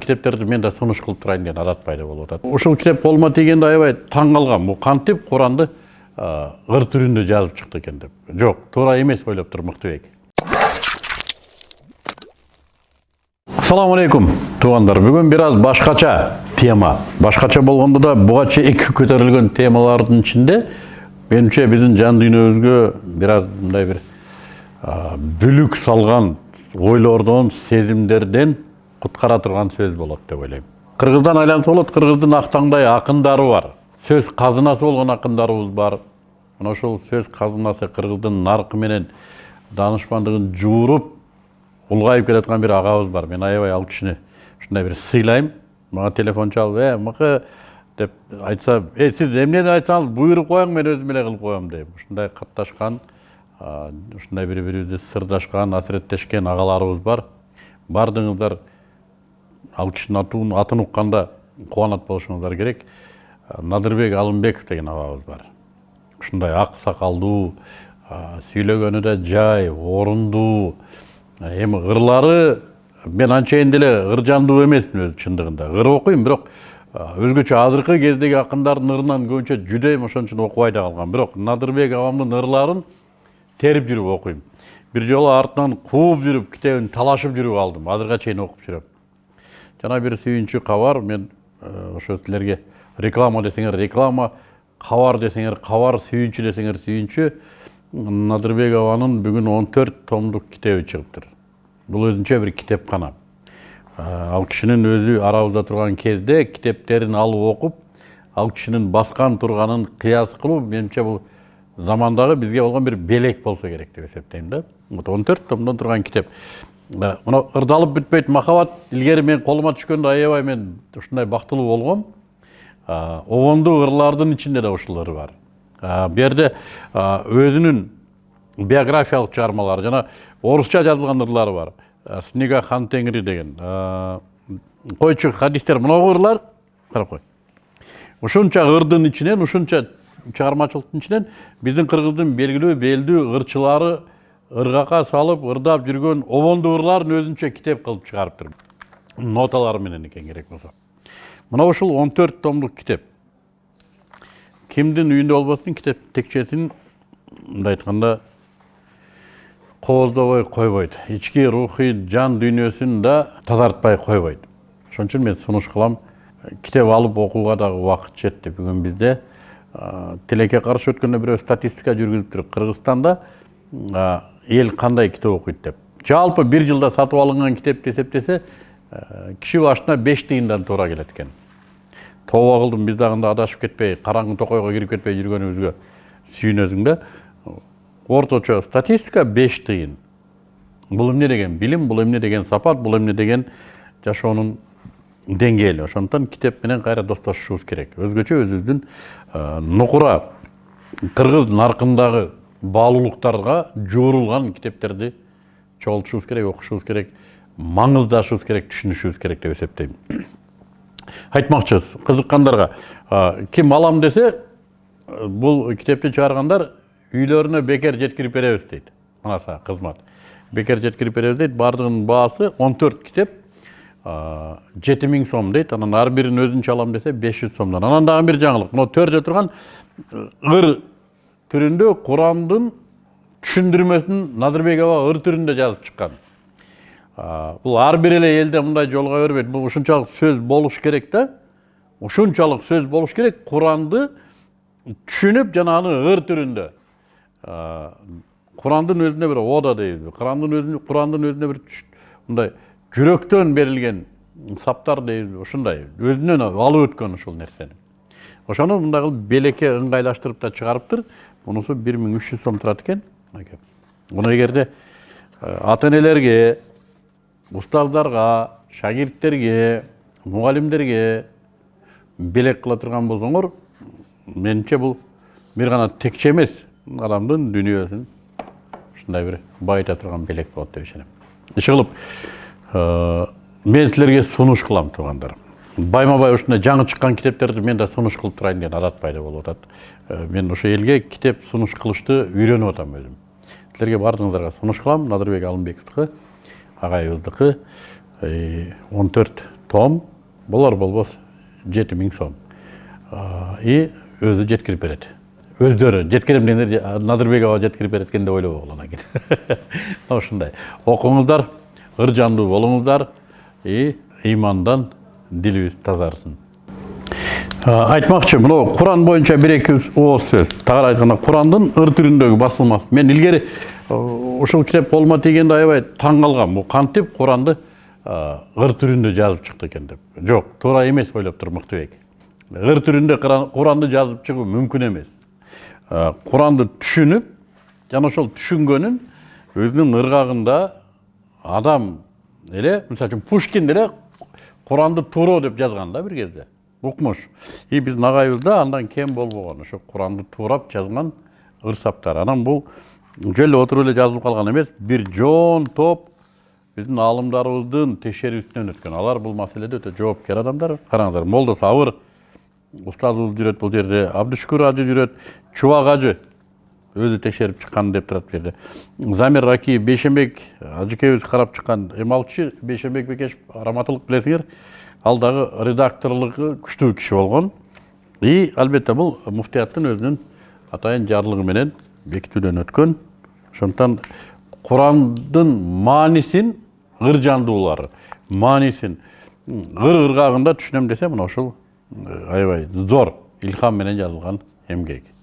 китептерди мен да сунуш кылып турайын деген адат пайда болуп атат. Ушул китеп колума тийгенде аябай таң калгам бул кантип куранды ыр түрүндө жазып чыкты экен деп. Жок туура эмес ойлоп тур мыктыбек ассаламу алейкум туугандар. Бүгүн бир аз башкача тема. Башкача болгондо да буга чейинки көтөрүлгөн темалардын ичинде менимче биздин жан дүйнөбүзгө бир аз мындай бир бүлүк салган ойлордон сезимдерден куткара турган сөз болот деп ойлойм кыргыздан айланса болот кыргыздын ак таңдай акындары бар. Сөз казынасы болгон акындарыбыз бар. Мына ошол сөз казынасы кыргыздын наркы менен даанышмандыгын жууруп улгайып келаткан бир агабыз бар. Мен аябай ал кишини ушундай бир сыйлайм мага телефон чалып э мыкы деп айтса э сиз эмнени айтсаңыз буйруп коюң мен өзүм эле кылып коем дейм ушундай катташкан ушундай бири бирибизди сырдашкан асыреттешкен агаларыбыз бар. Баардыгыңыздар ал кишинин атын атын укканда кубанат болушуңуздар керек. Надырбек алымбеков деген агабыз бар. Ушундай ак сакалдуу сүйлөгөнү да жай орундуу эми ырлары мен анчейин деле ыр жандуу эмесмин өзү чындыгында ыр окуйм бирок өзгөчө азыркы кездеги акындардын ырынан көбүнчө жүдөйм ошон үчүн окубай да калгам. Бирок надырбек агамдын ырларын терип жүрүп окуйм бир жолу артынан кууп жүрүп китебин талашып жүрүп алдым. Азыркыга чейин окуп жүрөм. Жана бир сүйүнчү кабар мен ошо силерге реклама десеңер реклама кабар десеңер кабар сүйүнчү десеңер сүйүнчү надырбек абанын бүгүн он төрт томдук китеби чыгыптыр бул өзүнчө бир китепкана ал кишинин өзү арабызда турган кезде китептерин алып окуп ал кишинин баскан турганын кыяс кылуу менимче бул замандагы бизге болгон бир белек болсо керек деп эсептейм да. Он төрт томдон турган китеп мына ырдалып бүтпөйт махабат илгери мен колума түшкөндө аябай мен ушундай бактылуу болгом обондуу ырлардын ичинде да ушул ыр бар. Бул жерде өзүнүн биографиялык чыгармалары жана орусча жазылган ырлары бар. Снега хан теңири деген. Койчу хадистер мынагу ырлар карап кой ушунча ырдын ичинен ушунча чыгармачылыктын ичинен биздин кыргыздын белгилүү белдүү ырчылары ыргака салып ырдап жүргөн обондуу ырларын өзүнчө китеп кылып чыгарыптыр ноталары менен экен керек болсо мына ушул он төрт томдук китеп кимдин үйүндө болбосун китеп текчесин мындай айтканда кооздобой койбойт ички рухий жан дүйнөсүн да тазартпай койбойт ошон үчүн мен сунуш кылам китеп алып окууга дагы убакыт жетти бүгүн бизде тилекке каршы өткөндө бирөө статистика жүргүзүптүр кыргызстанда эл кандай китеп окуйт деп. Жалпы бир жылда сатып алынган китепти эсептесе киши башына беш тыйындан туура келет экен тооба кылдым биз дагы адашып кетпей караңгы токойго кирип кетпей жүргөнүбүзгө сүйүнөсүң да орточо статистика беш тыйын бул эмне деген билим бул эмне деген сапат бул эмне деген жашоонун деңгээли ошондуктан китеп менен кайра достошушубуз керек. Өзгөчө өзүбүздүн нукура кыргыз наркындагы баалуулуктарга жуурулган китептерди чогултушубуз керек окушубуз керек маңыздашыбыз керек түшүнүшүбүз керек деп эсептейм. Айтмакчыбыз кызыккандарга ким алам десе бул китепти чыгаргандар үйлөрүнө бекер жеткирип беребиз дейт. Мына кызмат. Бекер жеткирип беребиз дейт. Баардыгынын баасы он төрт китеп жети миң сом дейт. Анан ар бирин өзүнчө алам десе беш жүз сомдон. Анан дагы бир жаңылык мына төрдө турган ыр түрүндө курандын түшүндүрмөсүн надырбек аба ыр түрүндө жазып чыккан бул ар бир эле элде мындай жолуга бербейт. Бул ушунчалык сөз болуш керек да. Ушунчалык сөз болуш керек. Куранды түшүнүп жана аны ыр түрүндө курандын өзүнө бир ода дейбизби. Курандын өзүнө курандын өзүнө бир мындай жүрөктөн берилген саптар дейбизби. Ушундай өзүнөн алып өткөн ушул нерсени. Ошону мындай кылып белекке ыңгайлаштырып да чыгарыптыр. Мунусу бир миң үч жүз сом турат экен мынакей муну эгерде ата энелерге устаздарга шагирттерге мугалимдерге белек кыла турган болсоңор менимче бул бир гана текче эмес адамдын дүйнөсүн ушундай бир байыта турган белек болот деп ишенем иши мен силерге сунуш кылам туугандар байма бай ушундай жаңы чыккан китептерди мен да сунуш кылып турайын деген адат пайда болуп атат. Мен ошо элге китеп сунуш кылышты үйрөнүп атам өзүм. Силерге баардыгыңыздарга сунуш кылам. Надырбек алымбековдуку агайыбыздыкы он төрт том. Болар болбос жети миң сом. И өзү жеткирип берет. Өздөрү жеткирем дегендер назырбек аба жеткирип берет экен деп ойлобогула анан кийин ушундай. Окуңуздар ыр жандуу болуңуздар и ыймандан дилибиз тазарсын айтмакчы мынау куран боюнча бир эки ооз сөз. Тагыраак айтканда курандын ыр түрүндөгү басылмасы. Мен илгери ушул китеп колума тийгенде аябай таң калгам бул кантип куранды ыр түрүндө жазып чыкты экен деп. Жок туура эмес ойлоп тур мыктыбек ыр түрүндө куранды жазып чыгуу мүмкүн эмес куранды түшүнүп жана ошол түшүнгөнүн өзүнүн ыргагында адам эле мисалы үчүн пушкин деле куранды тууроо деп жазган да бир кезде укмуш и биздин агайыбызда андан кем болбогон ошо куранды туурап жазган ыр саптар анан бул жөн эле отуруп эле жазылып калган эмес бир жоон топ биздин аалымдарыбыздын текшерүүсүнөн өткөн алар бул маселеде өтө жоопкер адамдар караңыздар молдо сабыр устазыбыз жүрөт бул жерде абдышкүр ажы жүрөт чубак ажы өзү текшерип чыккан деп турат бул жерде. Замир ракиев бейшенбек ажыкебиз карап чыккан эмалчы бейшенбек бекешев раматылык билесиңер ал дагы редакторлугу күчтүү киши болгон и албетте бул муфтияттын өзүнүн атайын жарлыгы менен бекитүүдөн өткөн ошондуктан курандын маанисин ыр жандуулар маанисин ыр ыргагында түшүнөм десе мына ушул аябай зор илхам менен жазылган эмгек